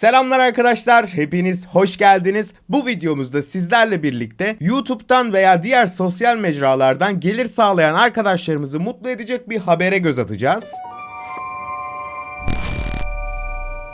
Selamlar arkadaşlar, hepiniz hoş geldiniz. Bu videomuzda sizlerle birlikte YouTube'dan veya diğer sosyal mecralardan gelir sağlayan arkadaşlarımızı mutlu edecek bir habere göz atacağız.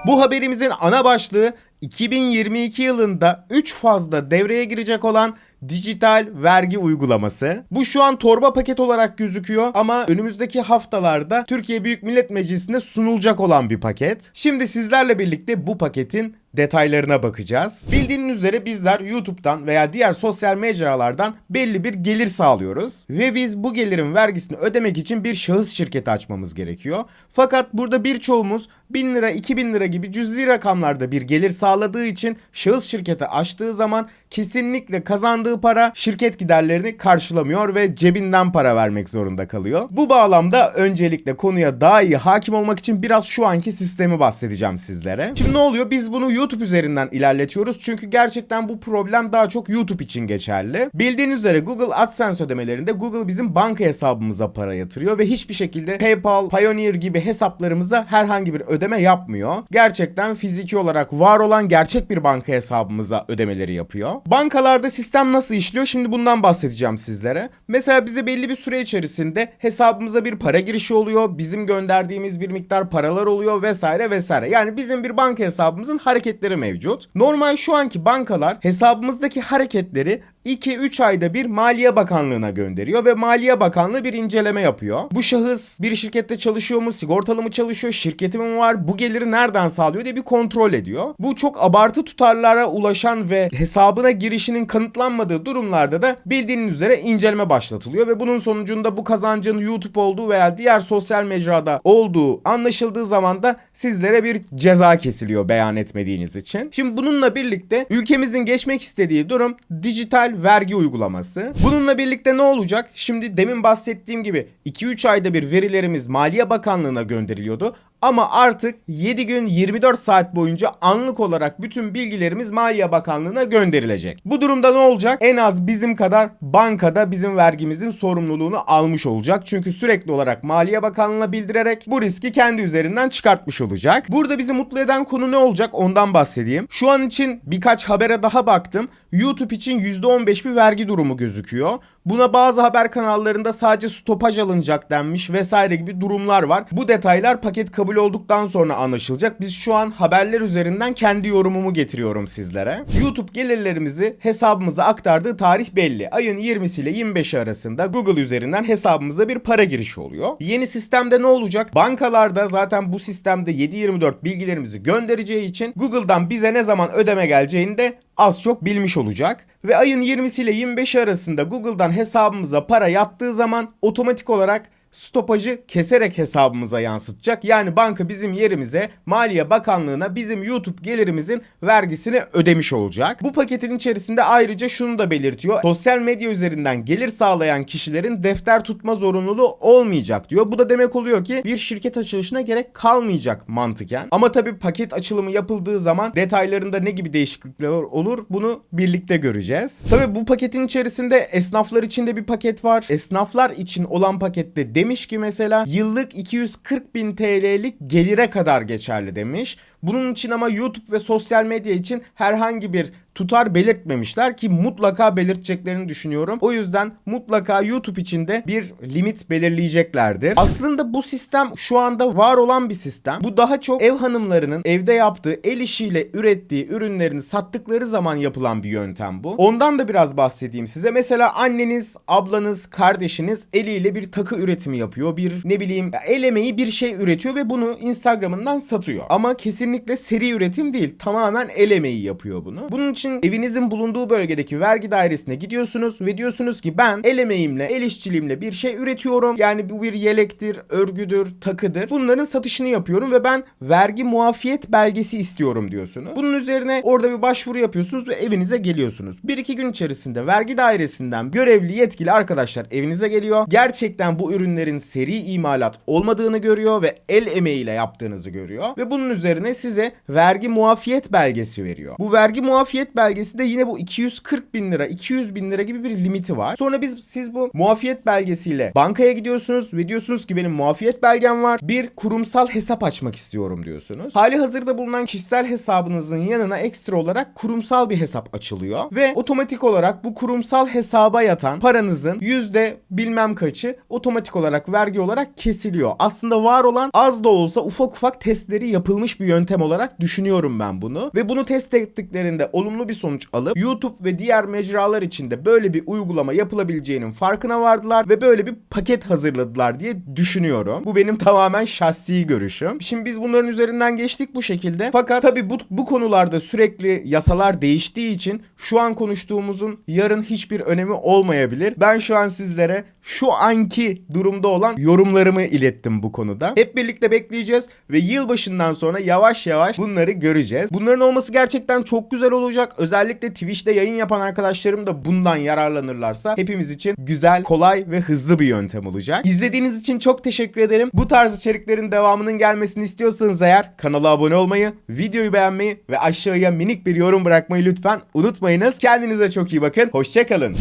Bu haberimizin ana başlığı 2022 yılında 3 fazla devreye girecek olan dijital vergi uygulaması. Bu şu an torba paket olarak gözüküyor ama önümüzdeki haftalarda Türkiye Büyük Millet Meclisi'ne sunulacak olan bir paket. Şimdi sizlerle birlikte bu paketin detaylarına bakacağız. Bildiğiniz üzere bizler YouTube'dan veya diğer sosyal mecralardan belli bir gelir sağlıyoruz ve biz bu gelirin vergisini ödemek için bir şahıs şirketi açmamız gerekiyor. Fakat burada birçoğumuz 1000 lira 2000 lira gibi cüzi rakamlarda bir gelir sağladığı için şahıs şirketi açtığı zaman kesinlikle kazandığı para şirket giderlerini karşılamıyor ve cebinden para vermek zorunda kalıyor. Bu bağlamda öncelikle konuya daha iyi hakim olmak için biraz şu anki sistemi bahsedeceğim sizlere. Şimdi ne oluyor? Biz bunu YouTube üzerinden ilerletiyoruz. Çünkü gerçekten bu problem daha çok YouTube için geçerli. Bildiğiniz üzere Google AdSense ödemelerinde Google bizim banka hesabımıza para yatırıyor ve hiçbir şekilde PayPal, Payoneer gibi hesaplarımıza herhangi bir ödeme yapmıyor. Gerçekten fiziki olarak var olan gerçek bir banka hesabımıza ödemeleri yapıyor. Bankalarda sistem nasıl işliyor? Şimdi bundan bahsedeceğim sizlere. Mesela bize belli bir süre içerisinde hesabımıza bir para girişi oluyor. Bizim gönderdiğimiz bir miktar paralar oluyor vesaire vesaire. Yani bizim bir banka hesabımızın hareketleri mevcut. Normal şu anki bankalar hesabımızdaki hareketleri 2-3 ayda bir Maliye Bakanlığı'na gönderiyor ve Maliye Bakanlığı bir inceleme yapıyor. Bu şahıs bir şirkette çalışıyor mu, sigortalı mı çalışıyor, şirketi mi var, bu geliri nereden sağlıyor diye bir kontrol ediyor. Bu çok abartı tutarlara ulaşan ve hesabına girişinin kanıtlanmadığı durumlarda da bildiğiniz üzere inceleme başlatılıyor ve bunun sonucunda bu kazancın YouTube olduğu veya diğer sosyal mecrada olduğu anlaşıldığı zaman da sizlere bir ceza kesiliyor beyan etmediğiniz için. Şimdi bununla birlikte ülkemizin geçmek istediği durum dijital vergi uygulaması. Bununla birlikte ne olacak? Şimdi demin bahsettiğim gibi 2-3 ayda bir verilerimiz Maliye Bakanlığı'na gönderiliyordu. Ama artık 7 gün 24 saat boyunca anlık olarak bütün bilgilerimiz Maliye Bakanlığı'na gönderilecek. Bu durumda ne olacak? En az bizim kadar bankada bizim vergimizin sorumluluğunu almış olacak. Çünkü sürekli olarak Maliye Bakanlığı'na bildirerek bu riski kendi üzerinden çıkartmış olacak. Burada bizi mutlu eden konu ne olacak ondan bahsedeyim. Şu an için birkaç habere daha baktım. YouTube için %15 bir vergi durumu gözüküyor. Buna bazı haber kanallarında sadece stopaj alınacak denmiş vesaire gibi durumlar var. Bu detaylar paket kabul olduktan sonra anlaşılacak. Biz şu an haberler üzerinden kendi yorumumu getiriyorum sizlere. YouTube gelirlerimizi hesabımıza aktardığı tarih belli. Ayın 20'si ile 25'i arasında Google üzerinden hesabımıza bir para girişi oluyor. Yeni sistemde ne olacak? Bankalarda zaten bu sistemde 7-24 bilgilerimizi göndereceği için Google'dan bize ne zaman ödeme geleceğini de az çok bilmiş olacak. Ve ayın 20'si ile 25'i arasında Google'dan hesabımıza para yattığı zaman otomatik olarak stopajı keserek hesabımıza yansıtacak. Yani banka bizim yerimize Maliye Bakanlığı'na bizim YouTube gelirimizin vergisini ödemiş olacak. Bu paketin içerisinde ayrıca şunu da belirtiyor. Sosyal medya üzerinden gelir sağlayan kişilerin defter tutma zorunluluğu olmayacak diyor. Bu da demek oluyor ki bir şirket açılışına gerek kalmayacak mantıken. Ama tabii paket açılımı yapıldığı zaman detaylarında ne gibi değişiklikler olur bunu birlikte göreceğiz. Tabii bu paketin içerisinde esnaflar için de bir paket var. Esnaflar için olan pakette demiş ki mesela yıllık 240 bin TL'lik gelire kadar geçerli demiş. Bunun için ama YouTube ve sosyal medya için herhangi bir tutar belirtmemişler ki mutlaka belirteceklerini düşünüyorum. O yüzden mutlaka YouTube için de bir limit belirleyeceklerdir. Aslında bu sistem şu anda var olan bir sistem. Bu daha çok ev hanımlarının evde yaptığı el işiyle ürettiği ürünlerini sattıkları zaman yapılan bir yöntem bu. Ondan da biraz bahsedeyim size. Mesela anneniz, ablanız, kardeşiniz eliyle bir takı üretimi yapıyor. Bir ne bileyim el emeği bir şey üretiyor ve bunu Instagram'ından satıyor. Ama kesinlikle seri üretim değil. Tamamen el emeği yapıyor bunu. Bunun için evinizin bulunduğu bölgedeki vergi dairesine gidiyorsunuz ve diyorsunuz ki ben el emeğimle, el işçiliğimle bir şey üretiyorum. Yani bu bir yelektir, örgüdür, takıdır. Bunların satışını yapıyorum ve ben vergi muafiyet belgesi istiyorum diyorsunuz. Bunun üzerine orada bir başvuru yapıyorsunuz ve evinize geliyorsunuz. Bir iki gün içerisinde vergi dairesinden görevli yetkili arkadaşlar evinize geliyor. Gerçekten bu ürünlerin seri imalat olmadığını görüyor ve el emeğiyle yaptığınızı görüyor. Ve bunun üzerine size vergi muafiyet belgesi veriyor. Bu vergi muafiyet belgesi de yine bu 240 bin lira, 200 bin lira gibi bir limiti var. Sonra biz siz bu muafiyet belgesiyle bankaya gidiyorsunuz ve diyorsunuz ki benim muafiyet belgem var. Bir kurumsal hesap açmak istiyorum diyorsunuz. Hali hazırda bulunan kişisel hesabınızın yanına ekstra olarak kurumsal bir hesap açılıyor ve otomatik olarak bu kurumsal hesaba yatan paranızın yüzde bilmem kaçı otomatik olarak vergi olarak kesiliyor. Aslında var olan az da olsa ufak ufak testleri yapılmış bir yöntem olarak düşünüyorum ben bunu. Ve bunu test ettiklerinde olumlu bir sonuç alıp YouTube ve diğer mecralar içinde böyle bir uygulama yapılabileceğinin farkına vardılar ve böyle bir paket hazırladılar diye düşünüyorum. Bu benim tamamen şahsi görüşüm. Şimdi biz bunların üzerinden geçtik bu şekilde. Fakat tabii bu, bu konularda sürekli yasalar değiştiği için şu an konuştuğumuzun yarın hiçbir önemi olmayabilir. Ben şu an sizlere şu anki durumda olan yorumlarımı ilettim bu konuda. Hep birlikte bekleyeceğiz ve yılbaşından sonra yavaş yavaş bunları göreceğiz. Bunların olması gerçekten çok güzel olacak. Özellikle Twitch'te yayın yapan arkadaşlarım da bundan yararlanırlarsa hepimiz için güzel, kolay ve hızlı bir yöntem olacak. İzlediğiniz için çok teşekkür ederim. Bu tarz içeriklerin devamının gelmesini istiyorsanız eğer kanala abone olmayı, videoyu beğenmeyi ve aşağıya minik bir yorum bırakmayı lütfen unutmayınız. Kendinize çok iyi bakın. Hoşçakalın.